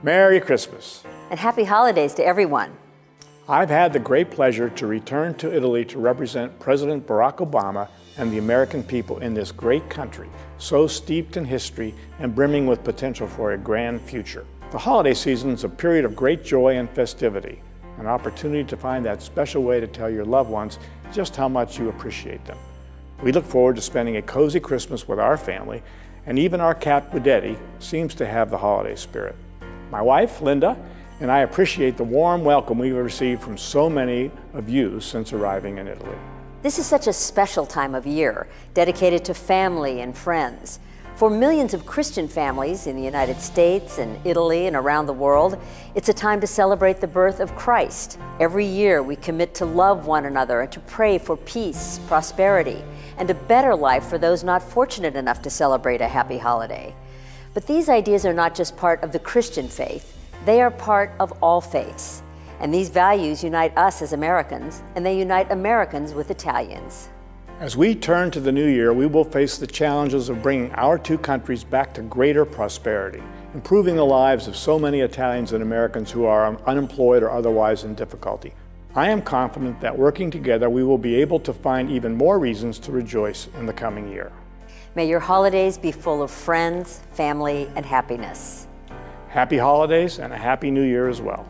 Merry Christmas. And happy holidays to everyone. I've had the great pleasure to return to Italy to represent President Barack Obama and the American people in this great country, so steeped in history and brimming with potential for a grand future. The holiday season is a period of great joy and festivity, an opportunity to find that special way to tell your loved ones just how much you appreciate them. We look forward to spending a cozy Christmas with our family, and even our cat Budetti seems to have the holiday spirit. My wife, Linda, and I appreciate the warm welcome we've received from so many of you since arriving in Italy. This is such a special time of year, dedicated to family and friends. For millions of Christian families in the United States and Italy and around the world, it's a time to celebrate the birth of Christ. Every year we commit to love one another and to pray for peace, prosperity, and a better life for those not fortunate enough to celebrate a happy holiday. But these ideas are not just part of the Christian faith, they are part of all faiths. And these values unite us as Americans, and they unite Americans with Italians. As we turn to the new year, we will face the challenges of bringing our two countries back to greater prosperity, improving the lives of so many Italians and Americans who are unemployed or otherwise in difficulty. I am confident that working together, we will be able to find even more reasons to rejoice in the coming year. May your holidays be full of friends, family, and happiness. Happy holidays and a happy new year as well.